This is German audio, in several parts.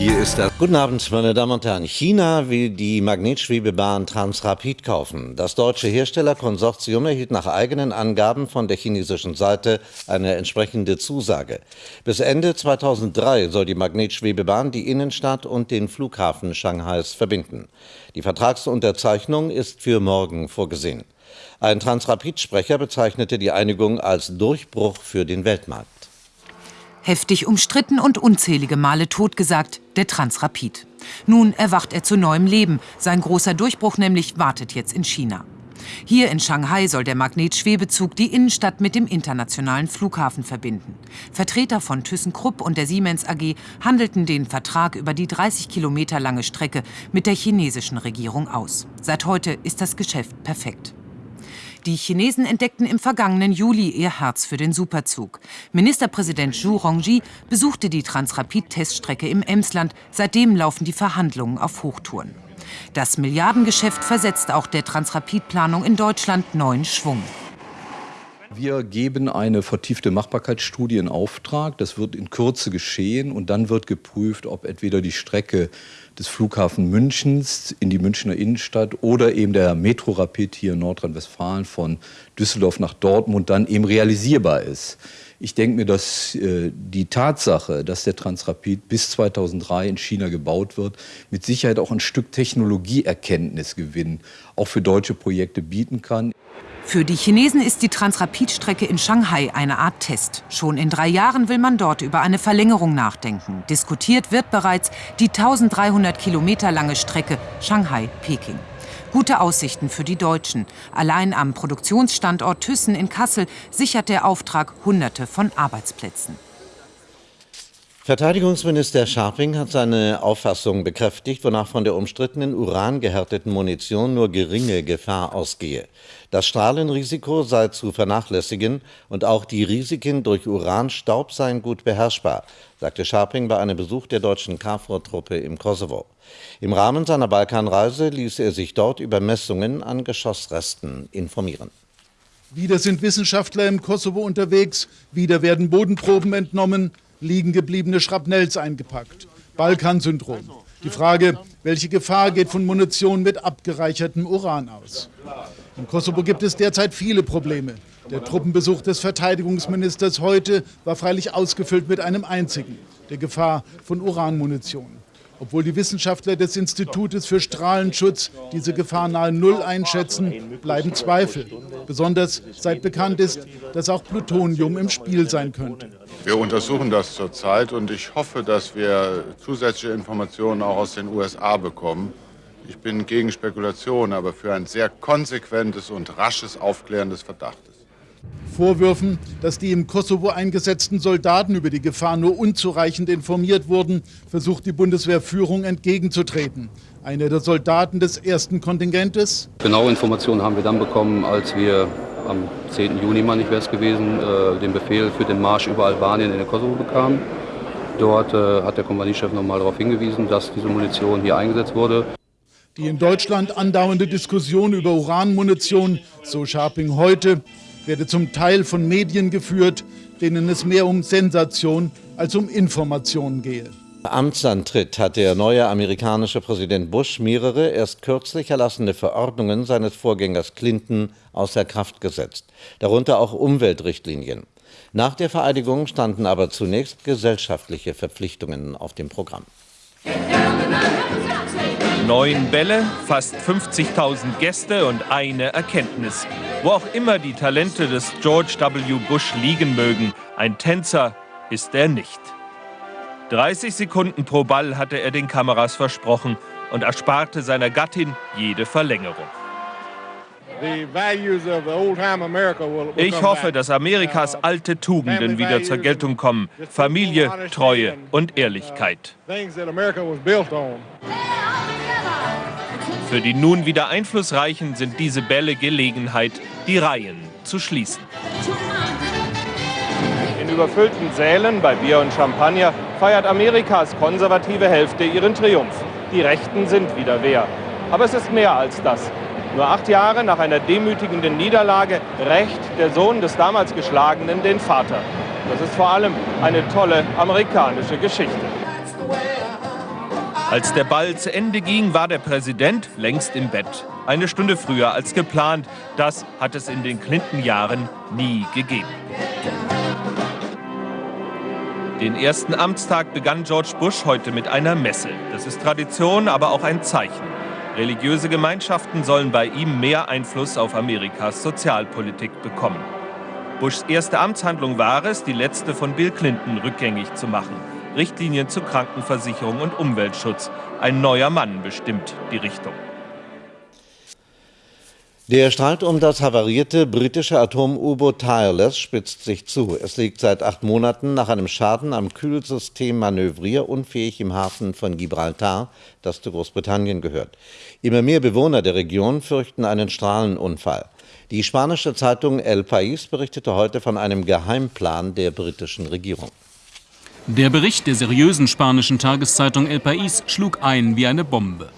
Hier ist das. Guten Abend, meine Damen und Herren. China will die Magnetschwebebahn Transrapid kaufen. Das deutsche Herstellerkonsortium erhielt nach eigenen Angaben von der chinesischen Seite eine entsprechende Zusage. Bis Ende 2003 soll die Magnetschwebebahn die Innenstadt und den Flughafen Shanghais verbinden. Die Vertragsunterzeichnung ist für morgen vorgesehen. Ein Transrapid-Sprecher bezeichnete die Einigung als Durchbruch für den Weltmarkt. Heftig umstritten und unzählige Male totgesagt, der Transrapid. Nun erwacht er zu neuem Leben. Sein großer Durchbruch nämlich wartet jetzt in China. Hier in Shanghai soll der Magnetschwebezug die Innenstadt mit dem internationalen Flughafen verbinden. Vertreter von ThyssenKrupp und der Siemens AG handelten den Vertrag über die 30 Kilometer lange Strecke mit der chinesischen Regierung aus. Seit heute ist das Geschäft perfekt. Die Chinesen entdeckten im vergangenen Juli ihr Herz für den Superzug. Ministerpräsident Zhu Rongji besuchte die Transrapid-Teststrecke im Emsland. Seitdem laufen die Verhandlungen auf Hochtouren. Das Milliardengeschäft versetzt auch der Transrapid-Planung in Deutschland neuen Schwung. Wir geben eine vertiefte Machbarkeitsstudie in Auftrag. Das wird in Kürze geschehen und dann wird geprüft, ob entweder die Strecke des Flughafen Münchens in die Münchner Innenstadt oder eben der Metrorapid hier in Nordrhein-Westfalen von Düsseldorf nach Dortmund dann eben realisierbar ist. Ich denke mir, dass äh, die Tatsache, dass der Transrapid bis 2003 in China gebaut wird, mit Sicherheit auch ein Stück Technologieerkenntnisgewinn auch für deutsche Projekte bieten kann. Für die Chinesen ist die Transrapid-Strecke in Shanghai eine Art Test. Schon in drei Jahren will man dort über eine Verlängerung nachdenken. Diskutiert wird bereits die 1300 Kilometer lange Strecke Shanghai-Peking. Gute Aussichten für die Deutschen. Allein am Produktionsstandort Thyssen in Kassel sichert der Auftrag Hunderte von Arbeitsplätzen. Verteidigungsminister Scharping hat seine Auffassung bekräftigt, wonach von der umstrittenen urangehärteten Munition nur geringe Gefahr ausgehe. Das Strahlenrisiko sei zu vernachlässigen und auch die Risiken durch Uranstaub seien gut beherrschbar, sagte Scharping bei einem Besuch der deutschen KFOR-Truppe im Kosovo. Im Rahmen seiner Balkanreise ließ er sich dort über Messungen an Geschossresten informieren. Wieder sind Wissenschaftler im Kosovo unterwegs, wieder werden Bodenproben entnommen, liegen gebliebene Schrapnells eingepackt. Balkansyndrom. Die Frage, welche Gefahr geht von Munition mit abgereichertem Uran aus? Im Kosovo gibt es derzeit viele Probleme. Der Truppenbesuch des Verteidigungsministers heute war freilich ausgefüllt mit einem einzigen, der Gefahr von Uranmunition obwohl die Wissenschaftler des Institutes für Strahlenschutz diese Gefahr nahe Null einschätzen, bleiben Zweifel. Besonders seit bekannt ist, dass auch Plutonium im Spiel sein könnte. Wir untersuchen das zurzeit und ich hoffe, dass wir zusätzliche Informationen auch aus den USA bekommen. Ich bin gegen Spekulationen, aber für ein sehr konsequentes und rasches Aufklären des Verdachtes. Vorwürfen, dass die im Kosovo eingesetzten Soldaten über die Gefahr nur unzureichend informiert wurden, versucht die Bundeswehrführung entgegenzutreten. Einer der Soldaten des ersten Kontingentes. Genaue Informationen haben wir dann bekommen, als wir am 10. Juni, meine ich wäre es gewesen, äh, den Befehl für den Marsch über Albanien in den Kosovo bekamen. Dort äh, hat der Kompaniechef nochmal darauf hingewiesen, dass diese Munition hier eingesetzt wurde. Die in Deutschland andauernde Diskussion über Uranmunition, so Scharping heute, werde zum Teil von Medien geführt, denen es mehr um Sensation als um Information gehe. Amtsantritt hat der neue amerikanische Präsident Bush mehrere erst kürzlich erlassene Verordnungen seines Vorgängers Clinton außer Kraft gesetzt, darunter auch Umweltrichtlinien. Nach der Vereidigung standen aber zunächst gesellschaftliche Verpflichtungen auf dem Programm. Neun Bälle, fast 50.000 Gäste und eine Erkenntnis. Wo auch immer die Talente des George W. Bush liegen mögen, ein Tänzer ist er nicht. 30 Sekunden pro Ball hatte er den Kameras versprochen und ersparte seiner Gattin jede Verlängerung. Ich hoffe, dass Amerikas alte Tugenden wieder zur Geltung kommen. Familie, Treue und Ehrlichkeit. Für die nun wieder Einflussreichen sind diese Bälle Gelegenheit, die Reihen zu schließen. In überfüllten Sälen bei Bier und Champagner feiert Amerikas konservative Hälfte ihren Triumph. Die Rechten sind wieder wer. Aber es ist mehr als das. Nur acht Jahre nach einer demütigenden Niederlage rächt der Sohn des damals Geschlagenen den Vater. Das ist vor allem eine tolle amerikanische Geschichte. Als der Ball zu Ende ging, war der Präsident längst im Bett. Eine Stunde früher als geplant. Das hat es in den Clinton-Jahren nie gegeben. Den ersten Amtstag begann George Bush heute mit einer Messe. Das ist Tradition, aber auch ein Zeichen. Religiöse Gemeinschaften sollen bei ihm mehr Einfluss auf Amerikas Sozialpolitik bekommen. Bushs erste Amtshandlung war es, die letzte von Bill Clinton rückgängig zu machen. Richtlinien zu Krankenversicherung und Umweltschutz. Ein neuer Mann bestimmt die Richtung. Der Streit um das havarierte britische Atom-U-Boot Tireless spitzt sich zu. Es liegt seit acht Monaten nach einem Schaden am Kühlsystem manövrierunfähig im Hafen von Gibraltar, das zu Großbritannien gehört. Immer mehr Bewohner der Region fürchten einen Strahlenunfall. Die spanische Zeitung El País berichtete heute von einem Geheimplan der britischen Regierung. Der Bericht der seriösen spanischen Tageszeitung El País schlug ein wie eine Bombe.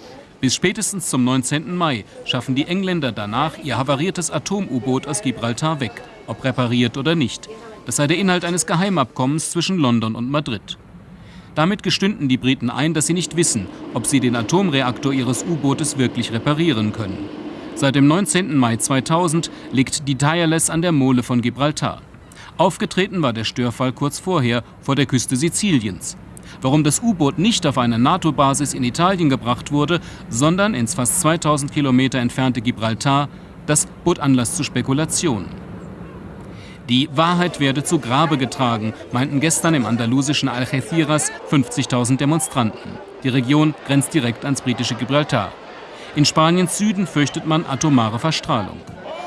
Bis spätestens zum 19. Mai schaffen die Engländer danach ihr havariertes Atom-U-Boot aus Gibraltar weg, ob repariert oder nicht. Das sei der Inhalt eines Geheimabkommens zwischen London und Madrid. Damit gestünden die Briten ein, dass sie nicht wissen, ob sie den Atomreaktor ihres U-Bootes wirklich reparieren können. Seit dem 19. Mai 2000 liegt die Tireless an der Mole von Gibraltar. Aufgetreten war der Störfall kurz vorher vor der Küste Siziliens. Warum das U-Boot nicht auf eine NATO-Basis in Italien gebracht wurde, sondern ins fast 2000 Kilometer entfernte Gibraltar, das bot Anlass zu Spekulationen. Die Wahrheit werde zu Grabe getragen, meinten gestern im andalusischen Algeciras 50.000 Demonstranten. Die Region grenzt direkt ans britische Gibraltar. In Spaniens Süden fürchtet man atomare Verstrahlung.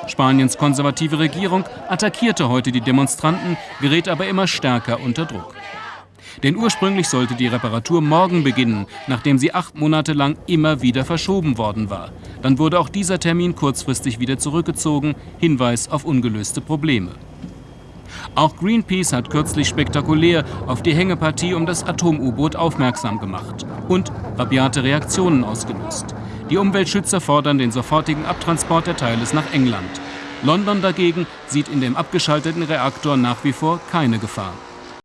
Spaniens konservative Regierung attackierte heute die Demonstranten, gerät aber immer stärker unter Druck. Denn ursprünglich sollte die Reparatur morgen beginnen, nachdem sie acht Monate lang immer wieder verschoben worden war. Dann wurde auch dieser Termin kurzfristig wieder zurückgezogen, Hinweis auf ungelöste Probleme. Auch Greenpeace hat kürzlich spektakulär auf die Hängepartie um das Atom-U-Boot aufmerksam gemacht und rabiate Reaktionen ausgelöst. Die Umweltschützer fordern den sofortigen Abtransport der Teile nach England. London dagegen sieht in dem abgeschalteten Reaktor nach wie vor keine Gefahr.